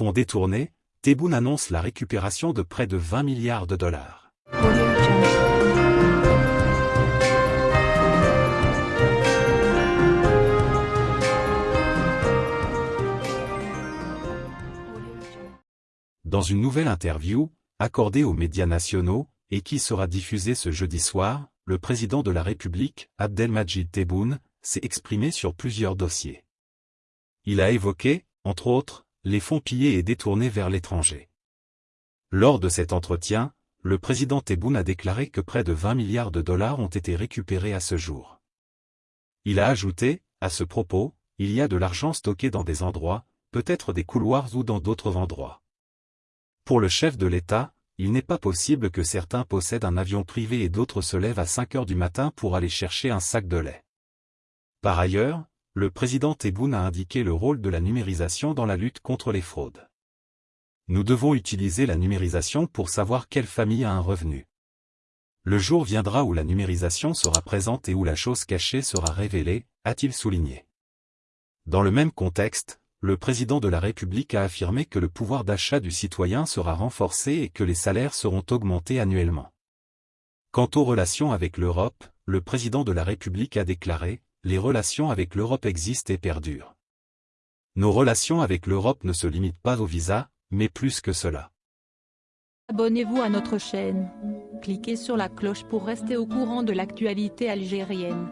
Fonds détournés, Tebboune annonce la récupération de près de 20 milliards de dollars. Dans une nouvelle interview, accordée aux médias nationaux, et qui sera diffusée ce jeudi soir, le président de la République, Abdelmajid Tebboune, s'est exprimé sur plusieurs dossiers. Il a évoqué, entre autres, les fonds pillés et détournés vers l'étranger. Lors de cet entretien, le président Tebboune a déclaré que près de 20 milliards de dollars ont été récupérés à ce jour. Il a ajouté, à ce propos, il y a de l'argent stocké dans des endroits, peut-être des couloirs ou dans d'autres endroits. Pour le chef de l'État, il n'est pas possible que certains possèdent un avion privé et d'autres se lèvent à 5 heures du matin pour aller chercher un sac de lait. Par ailleurs, le président Tebboune a indiqué le rôle de la numérisation dans la lutte contre les fraudes. Nous devons utiliser la numérisation pour savoir quelle famille a un revenu. Le jour viendra où la numérisation sera présente et où la chose cachée sera révélée, a-t-il souligné. Dans le même contexte, le président de la République a affirmé que le pouvoir d'achat du citoyen sera renforcé et que les salaires seront augmentés annuellement. Quant aux relations avec l'Europe, le président de la République a déclaré, les relations avec l'Europe existent et perdurent. Nos relations avec l'Europe ne se limitent pas au visa, mais plus que cela. Abonnez-vous à notre chaîne. Cliquez sur la cloche pour rester au courant de l'actualité algérienne.